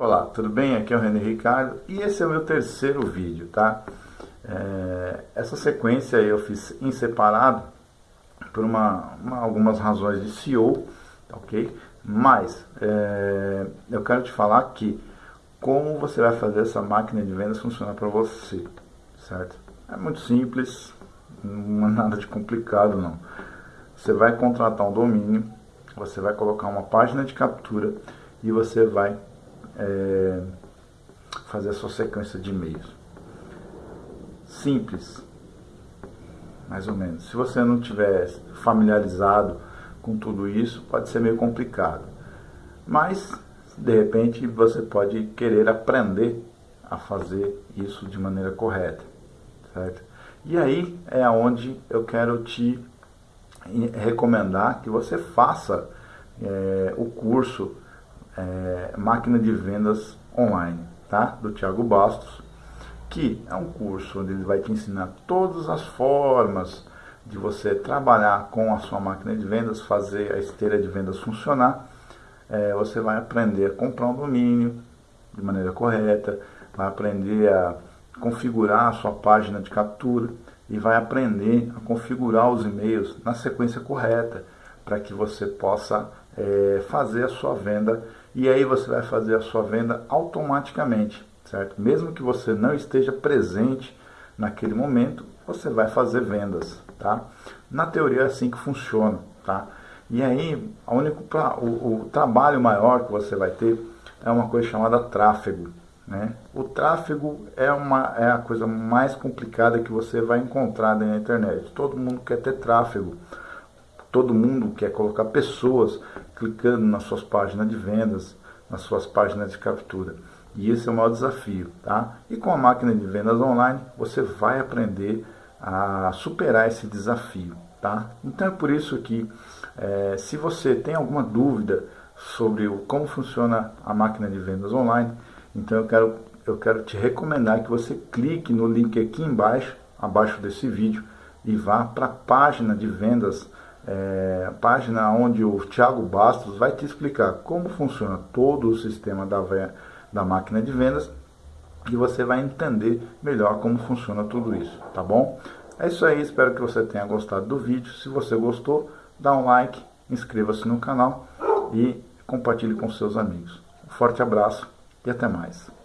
Olá, tudo bem? Aqui é o René Ricardo e esse é o meu terceiro vídeo, tá? É, essa sequência eu fiz em separado por uma, uma algumas razões de SEO, ok? Mas é, eu quero te falar que como você vai fazer essa máquina de vendas funcionar para você, certo? É muito simples, não é nada de complicado não. Você vai contratar um domínio, você vai colocar uma página de captura e você vai é, fazer a sua sequência de e-mails. Simples, mais ou menos. Se você não tiver familiarizado com tudo isso, pode ser meio complicado. Mas, de repente, você pode querer aprender a fazer isso de maneira correta, certo? E aí é onde eu quero te recomendar que você faça é, o curso é, Máquina de Vendas Online, tá? Do Thiago Bastos, que é um curso onde ele vai te ensinar todas as formas de você trabalhar com a sua máquina de vendas, fazer a esteira de vendas funcionar. É, você vai aprender a comprar um domínio de maneira correta, vai aprender a configurar a sua página de captura e vai aprender a configurar os e-mails na sequência correta para que você possa é, fazer a sua venda e aí você vai fazer a sua venda automaticamente, certo? Mesmo que você não esteja presente naquele momento, você vai fazer vendas, tá? Na teoria é assim que funciona, tá? E aí, a único, o, o trabalho maior que você vai ter é uma coisa chamada tráfego, né? O tráfego é, uma, é a coisa mais complicada que você vai encontrar na internet. Todo mundo quer ter tráfego. Todo mundo quer colocar pessoas clicando nas suas páginas de vendas, nas suas páginas de captura. E esse é o maior desafio, tá? E com a máquina de vendas online, você vai aprender a superar esse desafio, tá? Então é por isso que, é, se você tem alguma dúvida sobre o, como funciona a máquina de vendas online, então eu quero, eu quero te recomendar que você clique no link aqui embaixo, abaixo desse vídeo, e vá para a página de vendas é, página onde o Thiago Bastos vai te explicar como funciona todo o sistema da, da máquina de vendas e você vai entender melhor como funciona tudo isso, tá bom? É isso aí, espero que você tenha gostado do vídeo. Se você gostou, dá um like, inscreva-se no canal e compartilhe com seus amigos. Um forte abraço e até mais.